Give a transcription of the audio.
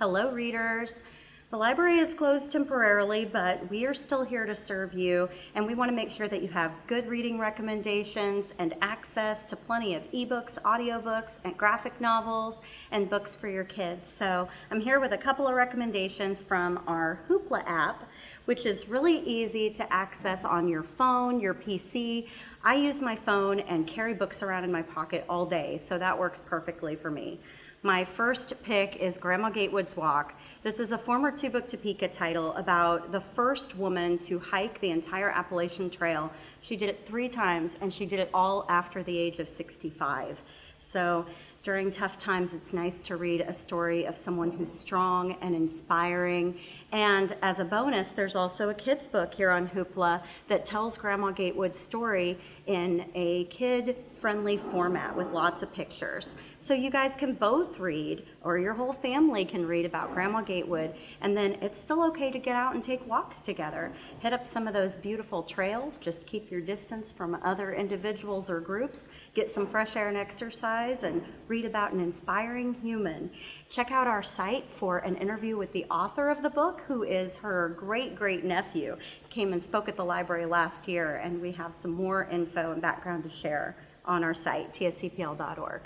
Hello, readers. The library is closed temporarily, but we are still here to serve you, and we want to make sure that you have good reading recommendations and access to plenty of ebooks, audiobooks, and graphic novels, and books for your kids. So I'm here with a couple of recommendations from our Hoopla app, which is really easy to access on your phone, your PC. I use my phone and carry books around in my pocket all day, so that works perfectly for me. My first pick is Grandma Gatewood's Walk. This is a former Two Book Topeka title about the first woman to hike the entire Appalachian Trail. She did it three times, and she did it all after the age of 65. So during tough times, it's nice to read a story of someone who's strong and inspiring. And as a bonus, there's also a kid's book here on Hoopla that tells Grandma Gatewood's story in a kid-friendly format with lots of pictures. So you guys can both read, or your whole family can read about Grandma Gatewood, and then it's still okay to get out and take walks together. Hit up some of those beautiful trails, just keep your distance from other individuals or groups, get some fresh air and exercise, and read about an inspiring human. Check out our site for an interview with the author of the book, who is her great great nephew. Came and spoke at the library last year, and we have some more info and background to share on our site, tscpl.org.